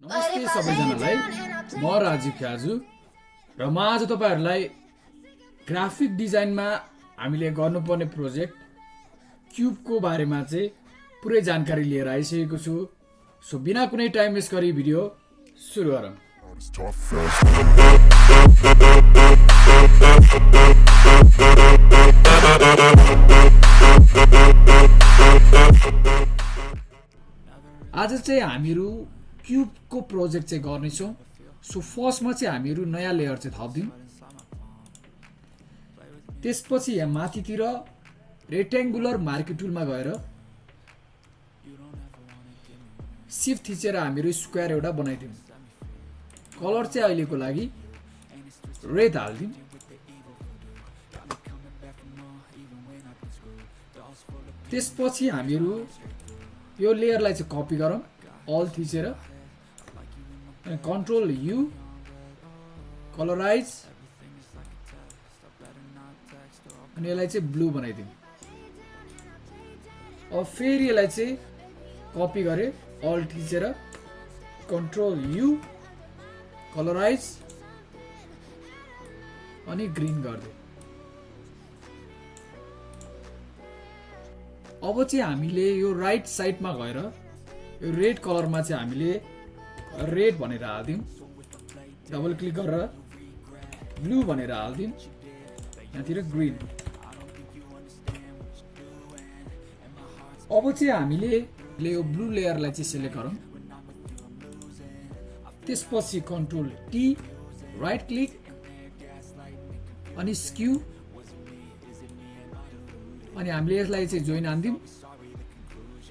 नमस्ते सबैजनालाई। म राजीव ख्याजु र म आज तपाईँहरूलाई ग्राफिक डिजाइनमा हामीले गर्नुपर्ने प्रोजेक्ट क्युबको बारेमा चाहिँ पुरै जानकारी लिएर आइसकेको छु। सो बिना कुनै टाइम वेस्ट गरी भिडियो सुरु गरौँ. आज चाहिँ हामीहरू क्युबको प्रोजेक्ट चाहिँ गर्नेछौँ। सो फर्स्टमा चाहिँ हामीहरू नयाँ लेयर चाहिँ थपिदिउँ। त्यसपछि यहाँ माथितिर रेक्ट्याङ्गुलर मार्केट टुलमा गएर सिफ्ट थिचेर हामीहरू स्क्वायर एउटा बनाइदिउँ। कलर चाहिँ अहिलेको लागि रेड हालिदिउँ। त्यसपछि हामीहरू यो लेयरलाई चाहिँ कपी गरौँ अल थिचेर। कन्ट्रोल यु कलराइज अनि यसलाई चाहिँ ब्लू बनाइदिउँ। अब फेरि यसलाई चाहिँ कपी गरेँ। अल थिचेर कन्ट्रोल यु कलराइज अनि ग्रिन गरिदिउँ। अब चाहिँ हामीले यो राइट साइडमा गएर यो रेड कलरमा चाहिँ हामीले रेड भनेर हालिदिउँ। डबल क्लिक गरेर ब्लू भनेर हालिदिउँ। यहाँतिर ग्रिन अब चाहिँ हामीले यो ब्लू लेयरलाई चाहिँ सेलेक्ट गरौँ। त्यसपछि कन्ट्रोल टी राइट क्लिक अनि स्क्यू अनि हामीले यसलाई चाहिँ जोइन हानिदिउँ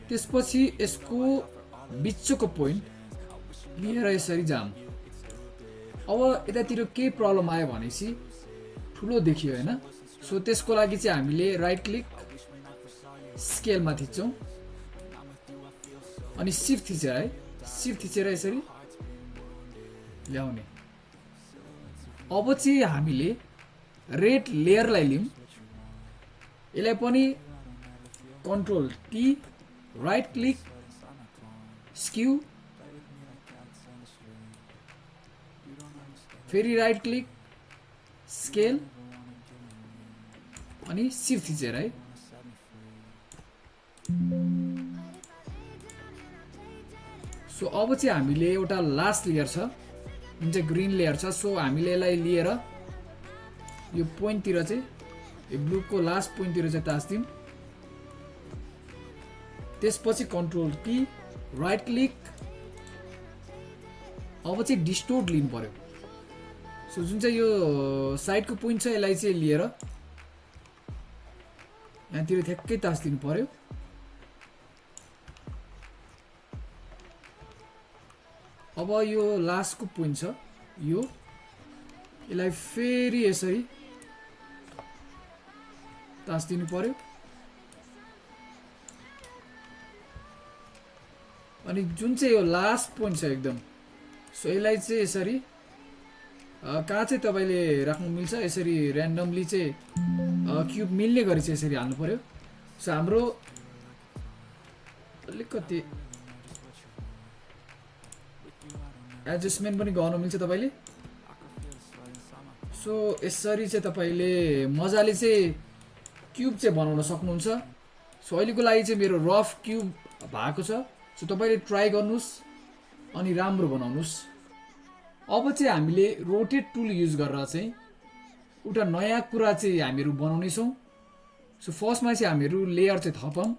त्यसपछि यसको बिचको पोइन्ट लिएर यसरी जाम अब यतातिर केही प्रब्लम आयो भनेपछि ठुलो देखियो होइन। सो त्यसको लागि चाहिँ हामीले राइट क्लिक स्केलमा थिच्छौँ। अनि सिफ्ट थिचेर है सिफ्ट थिचेर यसरी ल्याउने। अब चाहिँ हामीले रेड लेयरलाई लिउँ यसलाई पनि control T right click skew फेरि राइट क्लिक स्केल अनि सिफ्ट थिचेर है। सो अब चाहिँ हामीले एउटा लास्ट लेयर छ जुन चाहिँ ग्रिन लेयर छ सो हामीले यसलाई लिएर यो पोइन्टतिर चाहिँ यो ब्लूको लास्ट पोइन्टतिर चाहिँ तास्दिउँ त्यसपछि कन्ट्रोल टी राइट क्लिक अब चाहिँ डिस्टोर्ट लिनु पर्यो। सो जुन चाहिँ यो साइडको पोइन्ट छ यसलाई चाहिँ लिएर यहाँतिर ठ्याक्कै तास्दिनु पर्यो अब यो लास्टको पोइन्ट छ यो यसलाई फेरि यसरी तास्दिनु पर्यो अनि जुन चाहिँ यो लास्ट पोइन्ट छ एकदम सो यसलाई चाहिँ यसरी कहाँ चाहिँ तपाईँले राख्नु मिल्छ? यसरी ऱ्यान्डमली चाहिँ क्युब मिल्ने गरी चाहिँ यसरी हाल्नु पर्यो? सो हाम्रो अलिकति एडजस्टमेन्ट पनि गर्नु मिल्छ तपाईँले। सो यसरी चाहिँ तपाईँले मजाले चाहिँ क्युब चाहिँ बनाउन सक्नुहुन्छ। सो अहिलेको लागि चाहिँ मेरो रफ क्युब भएको छ। सो तपाईँले ट्राई गर्नुहोस् अनि राम्रो बनाउनुहोस्। अब चाहिँ हामीले रोटेट टुल युज गरेर चाहिँ एउटा नयाँ कुरा चाहिँ हामीहरू बनाउनेछौँ। सो फर्स्टमा चाहिँ हामीहरू लेयर चाहिँ थपौँ।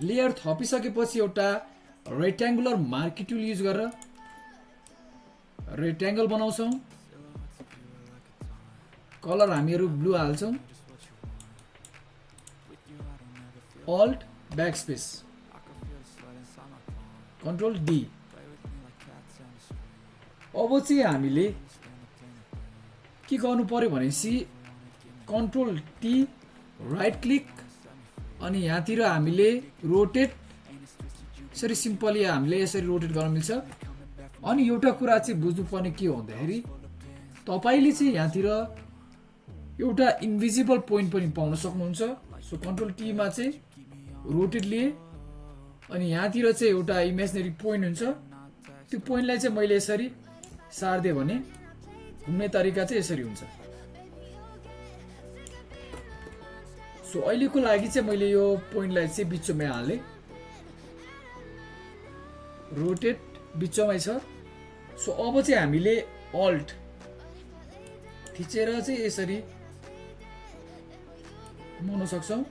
लेयर थपिसकेपछि एउटा रेक्ट्याङ्गुलर मार्केट टुल युज गरेर रेक्ट्याङ्गल बनाउँछौँ। कलर हामीहरू ब्लू हाल्छौँ। Alt back space control D अब चाहिँ हामीले के गर्नु पर्यो भनेपछि कन्ट्रोल टी राइट क्लिक अनि यहाँतिर हामीले रोटेट यसरी सिम्पली हामीले यसरी रोटेट गर्न मिल्छ। अनि एउटा कुरा चाहिँ बुझ्नुपर्ने के हो भन्दाखेरि तपाईँले चाहिँ यहाँतिर एउटा इन्भिजिबल पोइन्ट पनि पाउन सक्नुहुन्छ। सो कन्ट्रोल टीमा चाहिँ रोटेट लिए अनि यहाँतिर चाहिँ एउटा इमेजनरी पोइन्ट हुन्छ। त्यो पोइन्टलाई चाहिँ मैले यसरी सारिदिएँ भने घुम्ने तरिका चाहिँ यसरी हुन्छ। सो अहिलेको लागि चाहिँ मैले यो पोइन्टलाई चाहिँ बिचमै हालेँ। रोटेट बिचमै छ। सो अब चाहिँ हामीले अल्ट थिचेर चाहिँ यसरी घुमाउन सक्छौँ।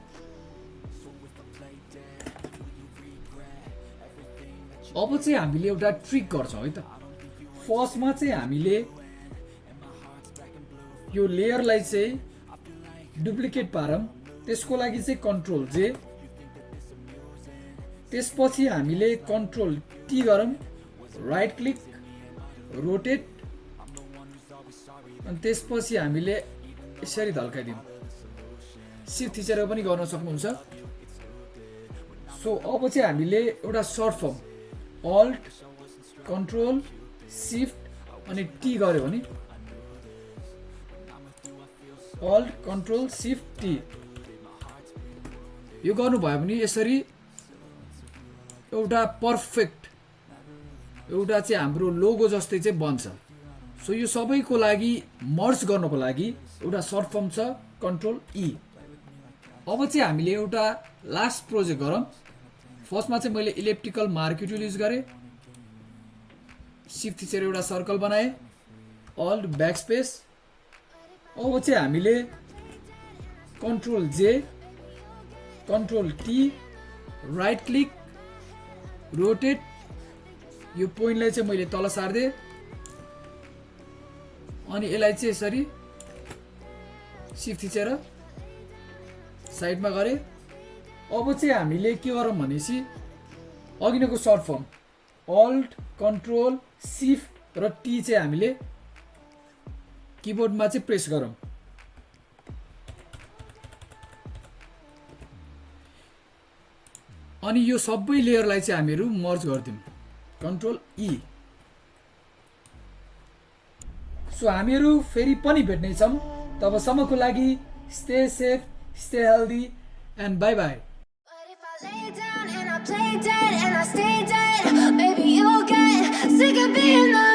अब चाहिँ हामीले एउटा ट्रिक गर्छौँ है त। फर्स्टमा चाहिँ हामीले यो लेयरलाई चाहिँ डुप्लिकेट पारौँ। त्यसको लागि चाहिँ कन्ट्रोल जे। त्यसपछि हामीले कन्ट्रोल टी गरौँ। Right click rotate. अनि त्यसपछि हामीले यसरी धल्काइदिउँ। सिफ्ट थिचेर पनि गर्न सक्नुहुन्छ। सो अब चाहिँ हामीले एउटा short form. Alt control shift अनि टी गऱ्यो भने? Alt control shift T. यो गर्नुभयो भने यसरी एउटा पर्फेक्ट एउटा चाहिँ हाम्रो लोगो जस्तै चाहिँ बन्छ। सो यो सबैको लागि मर्ज गर्नको लागि एउटा सर्ट फर्म छ कन्ट्रोल ई अब चाहिँ हामीले एउटा लास्ट प्रोजेक्ट गरौँ। फर्स्टमा चाहिँ मैले इलेक्ट्रिकल मार्केट युज गरेँ। सिफ्ट थिचेर एउटा सर्कल बनाएँ। अल्ट ब्याक स्पेस अब चाहिँ हामीले control J control T right click rotate यो पोइन्टलाई चाहिँ मैले तल सारिदिएँ अनि यसलाई चाहिँ यसरी सिफ्ट थिचेर साइडमा गरेँ। अब चाहिँ हामीले के गरौँ भनेपछि अघि नैको short form. Alt control shift र टी चाहिँ हामीले किबोर्डमा चाहिँ प्रेस गरौँ। अनि यो सबै लेयरलाई चाहिँ हामीहरू मर्ज गरिदिउँ। कन्ट्रोल ई सो हामीहरू फेरि पनि भेट्नेछौँ। तबसम्मको लागि stay safe stay healthy and bye bye sick of being the